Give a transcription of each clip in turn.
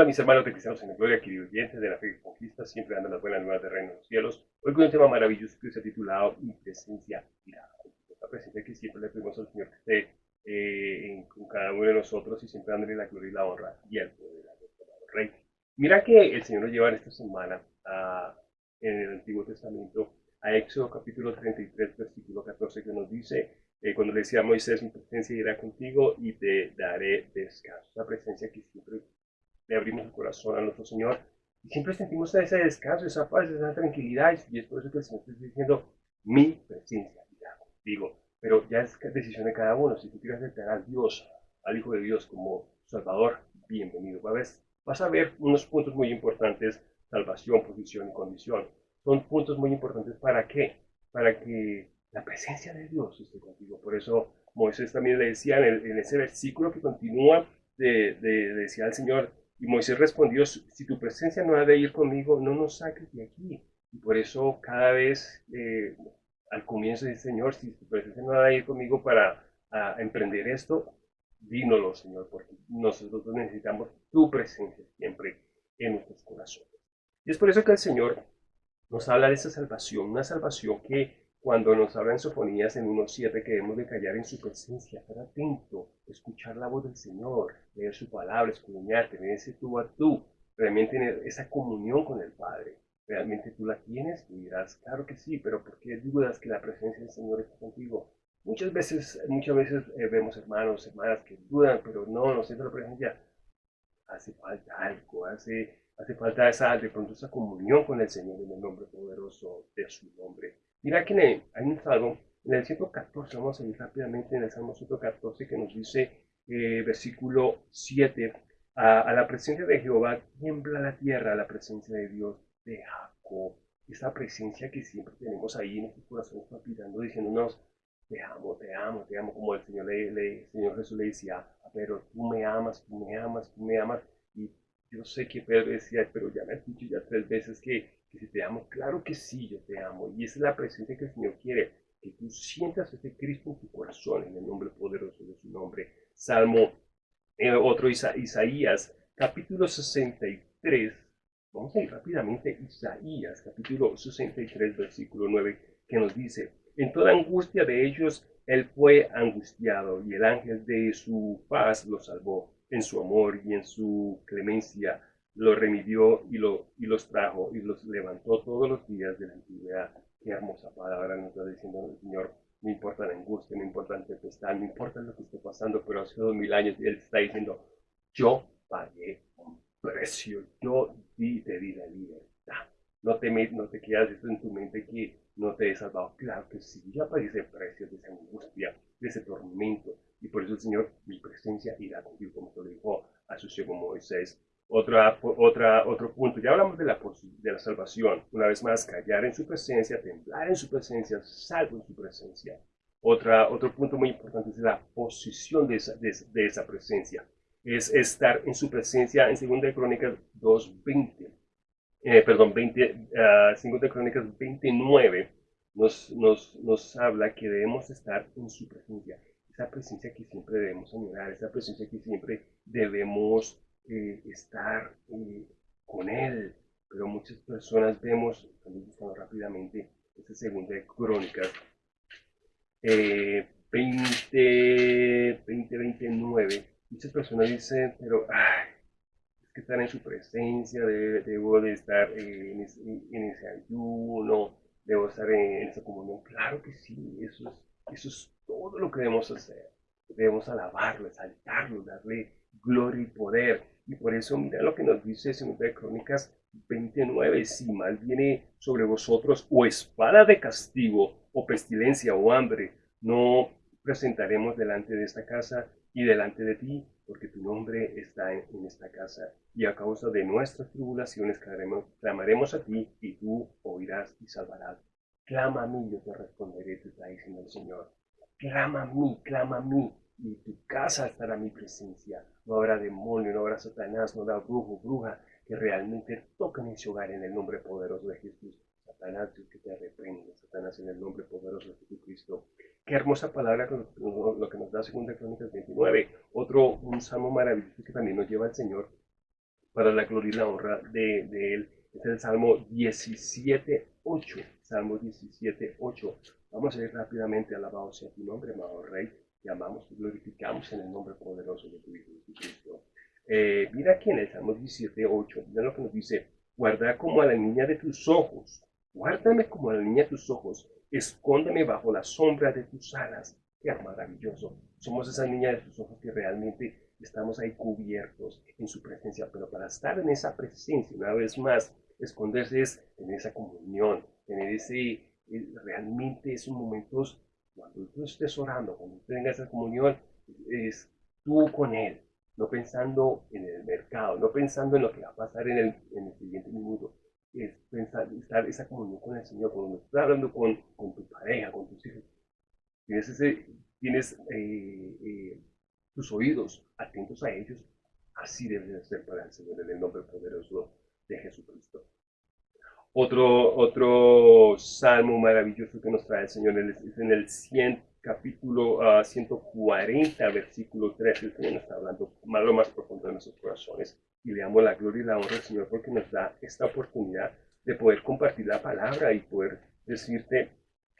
Hola mis hermanos de Cristianos en la Gloria, queridos oyentes de la fe que conquista, siempre dando las buenas nuevas de reino de los cielos. Hoy con un tema maravilloso que se ha titulado Mi presencia irá. La presencia que siempre le pedimos al Señor que esté eh, con cada uno de nosotros y siempre dándole la gloria y la honra y el poder a nuestro Rey. Mira que el Señor nos lleva en esta semana a, en el Antiguo Testamento a Éxodo capítulo 33, versículo 14, que nos dice, eh, cuando le decía a Moisés, mi presencia irá contigo y te daré descanso. La presencia que siempre le abrimos el corazón a nuestro Señor y siempre sentimos ese descanso, esa paz, esa tranquilidad y es por eso que el Señor está diciendo, mi presencia contigo. Pero ya es decisión de cada uno. Si tú quieres aceptar a Dios, al Hijo de Dios como Salvador, bienvenido. Vas, a ver unos puntos muy importantes, salvación, posición y condición. Son puntos muy importantes para qué? Para que la presencia de Dios esté contigo. Por eso Moisés también le decía en, ese versículo que continúa, de, decía al Señor, y Moisés respondió, si tu presencia no ha de ir conmigo, no nos saques de aquí. Y por eso cada vez eh, al comienzo dice, Señor, si tu presencia no ha de ir conmigo para emprender esto, dínoslo, Señor, porque nosotros necesitamos tu presencia siempre en nuestros corazones. Y es por eso que el Señor nos habla de esa salvación, una salvación que cuando nos habla en Sofonías en 1.7 que debemos de callar en su presencia, estar atento, escuchar la voz del Señor, leer su palabra, escudriñar, tener ese tú a tú, realmente tener esa comunión con el Padre. ¿Realmente tú la tienes? Y dirás, claro que sí, pero ¿por qué dudas que la presencia del Señor está contigo? Muchas veces, muchas veces eh, vemos hermanos, hermanas que dudan, pero no, no siento la presencia. Hace falta algo, hace, hace falta esa, de pronto esa comunión con el Señor en el nombre poderoso de su nombre. Mira que hay un salmo, en el 114, vamos a ir rápidamente en el Salmo 114 que nos dice, eh, versículo 7, a, la presencia de Jehová tiembla la tierra, a la presencia de Dios de Jacob. Esa presencia que siempre tenemos ahí en nuestros corazones palpitando, diciéndonos, te amo, te amo, te amo, como el Señor, le, Señor Jesús le decía, pero tú me amas, tú me amas, tú me amas. Y yo sé que Pedro decía, pero ya me has dicho ya tres veces que que si te amo, claro que sí, yo te amo. Y es la presencia que el Señor quiere, que tú sientas ese Cristo en tu corazón, en el nombre poderoso de su nombre. Salmo, eh, otro Isaías, capítulo 63. Vamos a ir rápidamente, Isaías, capítulo 63, versículo 9, que nos dice, en toda angustia de ellos, él fue angustiado y el ángel de su paz lo salvó. En su amor y en su clemencia lo remidió y, lo, y los trajo y los levantó todos los días de la antigüedad. Qué hermosa palabra nos está diciendo el Señor. No importa la angustia, no importa la tempestad, no importa lo que esté pasando, pero hace dos mil años Él está diciendo, yo pagué un precio, yo di, te di la libertad. No te, no te quedas esto en tu mente que no te he salvado. Claro que sí, ya pagué ese precio de esa angustia, de ese tormento. Y por eso el Señor, mi presencia irá contigo, como te lo dijo a su siervo Moisés otra, otra, otro punto, ya hablamos de la, de la salvación. Una vez más, callar en su presencia, temblar en su presencia, salvo en su presencia. Otra, otro punto muy importante es la posición de esa, de, esa presencia. Es estar en su presencia en 2 Crónicas 2.20. Eh, perdón, 20, uh, Crónicas 29 nos, nos, nos habla que debemos estar en su presencia. Esa presencia que siempre debemos añorar, esa presencia que siempre debemos eh, estar eh, con Él. Pero muchas personas vemos, también rápidamente, esta segunda de Crónicas, eh, 20, 20, 29, muchas personas dicen, pero es que estar en su presencia, debo de estar en ese, en, ese, ayuno, debo estar en, esa comunión. Claro que sí, eso es, eso es todo lo que debemos hacer. Debemos alabarlo, exaltarlo, darle gloria y poder. Y por eso mira lo que nos dice de Crónicas 29, si mal viene sobre vosotros o espada de castigo o pestilencia o hambre, no presentaremos delante de esta casa y delante de ti, porque tu nombre está en, esta casa. Y a causa de nuestras tribulaciones clamaremos a ti y tú oirás y salvarás. Clama a mí, yo te responderé, te está diciendo el Señor. Clama a mí, clama a mí, y tu casa estará mi presencia. No habrá demonio, no habrá Satanás, no habrá brujo, bruja que realmente toquen ese hogar en el nombre poderoso de Jesús. Satanás, Dios que te reprende, Satanás en el nombre poderoso de Jesucristo. Qué hermosa palabra lo que nos da 2 Crónicas 29. Otro, un salmo maravilloso que también nos lleva al Señor para la gloria y la honra de, de Él. Es el Salmo 17.8. Salmo 17.8. Vamos a ir rápidamente, alabado sea tu nombre, amado Rey. Te amamos y glorificamos en el nombre poderoso de tu Hijo Jesucristo. Eh, mira aquí en el Salmo 17.8, mira lo que nos dice, guarda como a la niña de tus ojos, guárdame como a la niña de tus ojos, escóndeme bajo la sombra de tus alas. Qué maravilloso. Somos esa niña de tus ojos que realmente estamos ahí cubiertos en su presencia, pero para estar en esa presencia, una vez más, esconderse es tener esa comunión, tener ese, eh, realmente esos momentos, cuando tú estés orando, cuando tengas esa comunión, es tú con Él, no pensando en el mercado, no pensando en lo que va a pasar en el, en el siguiente minuto, es pensar, estar esa comunión con el Señor, cuando estás hablando con, con tu pareja, con tus hijos, tienes, eh, eh, tus oídos atentos a ellos, así debe ser para el Señor en el nombre poderoso de Jesucristo. Otro, otro salmo maravilloso que nos trae el Señor es en el 100, capítulo 140, ah, versículo 13. El Señor nos está hablando más lo más profundo de nuestros corazones. Y le damos la gloria y la honra al Señor porque nos da esta oportunidad de poder compartir la palabra y poder decirte,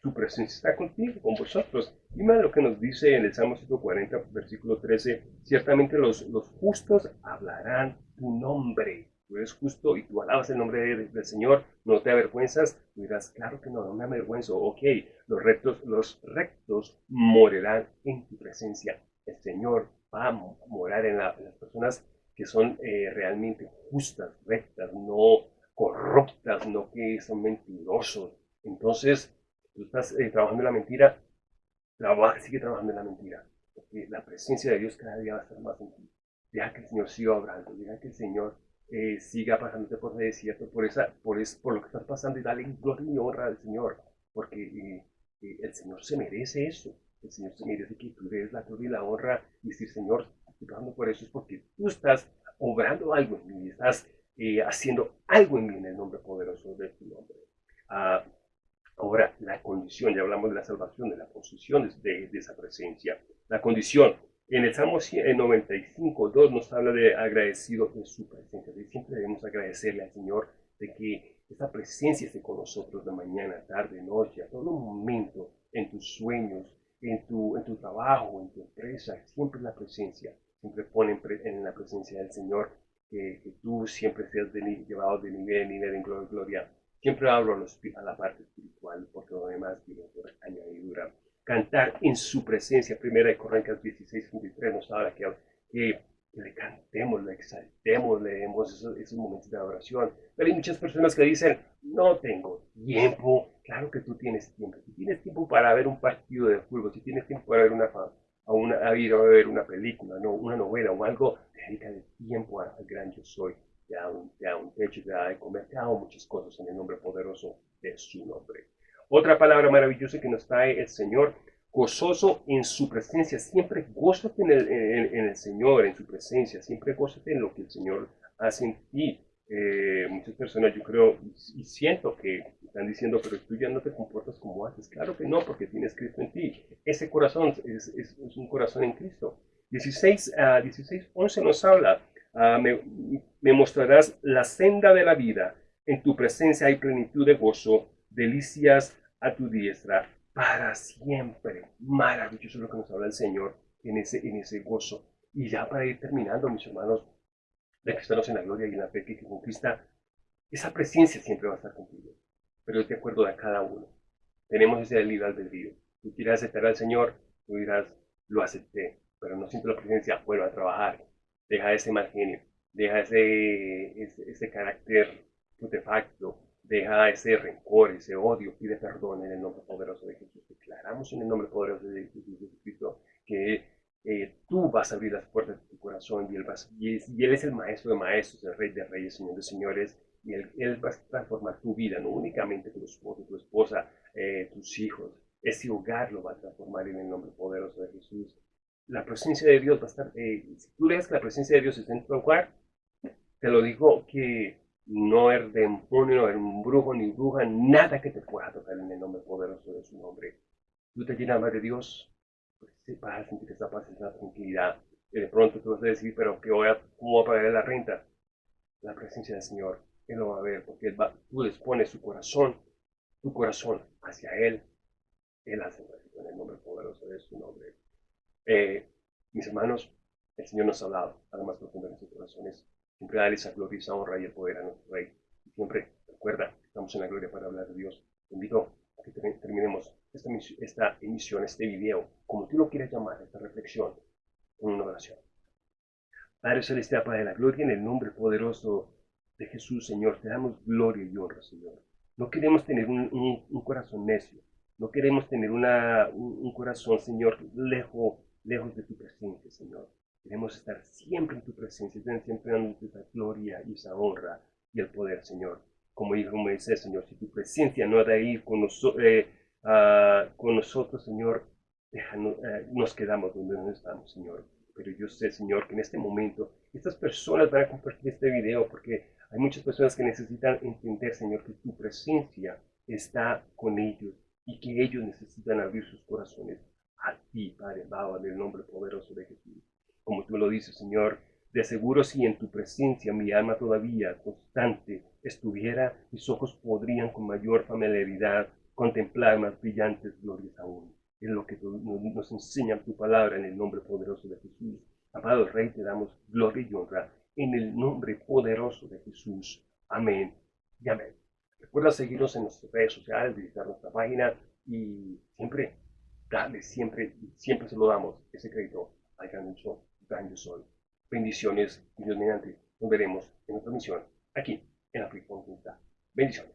su presencia está contigo, con vosotros. Y más lo que nos dice en el Salmo 140, versículo 13, ciertamente los, los justos hablarán tu nombre tú eres justo y tú alabas el nombre del Señor, no te avergüenzas, tú dirás, claro que no, no me avergüenzo, ok, los rectos, los rectos morarán en tu presencia. El Señor va a morar en, las personas que son eh, realmente justas, rectas, no corruptas, no que son mentirosos. Entonces, tú estás eh, trabajando en la mentira, trabaja, sigue trabajando en la mentira, porque la presencia de Dios cada día va a estar más en ti. Deja que el Señor siga obrando, deja que el Señor eh, siga pasándote por ese desierto, por, esa, por, es, por lo que estás pasando y dale gloria y honra al Señor, porque eh, eh, el Señor se merece eso. El Señor se merece que tú des la gloria y la honra y decir, Señor, estoy pasando por eso, es porque tú estás obrando algo en mí, estás haciendo algo en mí en el nombre poderoso de tu nombre. Ah, ahora, la condición, ya hablamos de la salvación, de la posición de, de esa presencia. La condición, en el Salmo 95, 2 nos habla de agradecido de su presencia. siempre debemos agradecerle al Señor de que esta presencia esté con nosotros de mañana, tarde, noche, a todo momento, en tus sueños, en tu, en tu trabajo, en tu empresa, siempre la presencia. Siempre ponen en la presencia del Señor que, tú siempre seas llevado de nivel en nivel en gloria, gloria. Siempre hablo a, la parte espiritual, porque lo demás viene por añadidura cantar en su presencia. Primera de Corintios 16, 23 nos habla que, que, le cantemos, le exaltemos, le demos esos, momentos de adoración. Pero hay muchas personas que dicen, no tengo tiempo. Claro que tú tienes tiempo. Si tienes tiempo para ver un partido de fútbol, si tienes tiempo para ver una, a, una, a ir a ver una película, no, una novela o algo, dedícale tiempo al gran yo soy. Te da, un, te da un techo, te da de comer, te da muchas cosas en el nombre poderoso de su nombre. Otra palabra maravillosa que nos trae el Señor, gozoso en su presencia. Siempre gózate en el, en, el Señor, en su presencia. Siempre gózate en lo que el Señor hace en ti. Eh, muchas personas yo creo y siento que están diciendo, pero tú ya no te comportas como antes. Claro que no, porque tienes Cristo en ti. Ese corazón es, es, un corazón en Cristo. 16, uh, 16 11 nos habla, uh, me, me mostrarás la senda de la vida. En tu presencia hay plenitud de gozo, delicias a tu diestra para siempre. Maravilloso lo que nos habla el Señor en ese, en ese gozo. Y ya para ir terminando, mis hermanos, de cristianos en la gloria y en la fe que conquista, esa presencia siempre va a estar contigo. Pero es de acuerdo a cada uno. Tenemos ese libre albedrío. Tú quieres aceptar al Señor, tú dirás, lo acepté, pero no siento la presencia, vuelve a trabajar. Deja ese mal genio, deja ese, ese, ese carácter putefacto, deja ese rencor, ese odio, pide perdón en el nombre poderoso de Jesús. Declaramos en el nombre poderoso de Jesucristo que eh, tú vas a abrir las puertas de tu corazón y él, y, él es el maestro de maestros, el rey de reyes, señor de señores, y él, va a transformar tu vida, no únicamente tu esposo, tu esposa, eh, tus hijos. Ese hogar lo va a transformar en el nombre poderoso de Jesús. La presencia de Dios va a estar, eh, si tú lees que la presencia de Dios está en tu hogar, te lo digo que no es demonio, no eres un brujo ni bruja, nada que te pueda tocar en el nombre poderoso de su nombre. Tú te llenas de Dios, pues vas a sentir esa paz, esa tranquilidad. Y de pronto tú vas a decir, pero ¿qué voy a, ¿cómo a pagar la renta? la presencia del Señor, Él lo va a ver, porque va, tú les pones su corazón, tu corazón hacia Él, Él hace en el nombre poderoso de su nombre. Eh, mis hermanos, el Señor nos ha hablado, además profundo de nuestros corazones. Siempre dale esa gloria, esa honra y el poder a nuestro Rey. Y siempre, recuerda, estamos en la gloria para hablar de Dios. Te invito a que terminemos esta, esta emisión, este video, como tú lo quieras llamar, esta reflexión, con una oración. Padre Celestial, Padre de la Gloria, en el nombre poderoso de Jesús, Señor, te damos gloria y honra, Señor. No queremos tener un, corazón necio, no queremos tener una, un, corazón, Señor, lejos, lejos de tu presencia, Señor. Queremos estar siempre en tu presencia, siempre dándote esa gloria y esa honra y el poder, Señor. Como dijo Moisés, Señor, si tu presencia no ha de ir con, eh, ah, nosotros, Señor, eh, nos quedamos donde no estamos, Señor. Pero yo sé, Señor, que en este momento estas personas van a compartir este video porque hay muchas personas que necesitan entender, Señor, que tu presencia está con ellos y que ellos necesitan abrir sus corazones a ti, Padre, Baba, en el nombre poderoso de Jesús. Como tú lo dices, Señor, de seguro si en tu presencia mi alma todavía constante estuviera, mis ojos podrían con mayor familiaridad contemplar más brillantes glorias aún. Es lo que nos enseña tu palabra en el nombre poderoso de Jesús. Amado Rey, te damos gloria y honra en el nombre poderoso de Jesús. Amén y amén. Recuerda seguirnos en nuestras redes sociales, visitar nuestra página y siempre, darle siempre, siempre se lo damos ese crédito al gran este extraño sol. Bendiciones, Dios mediante. Nos veremos en otra misión aquí en África Conjunta. Bendiciones.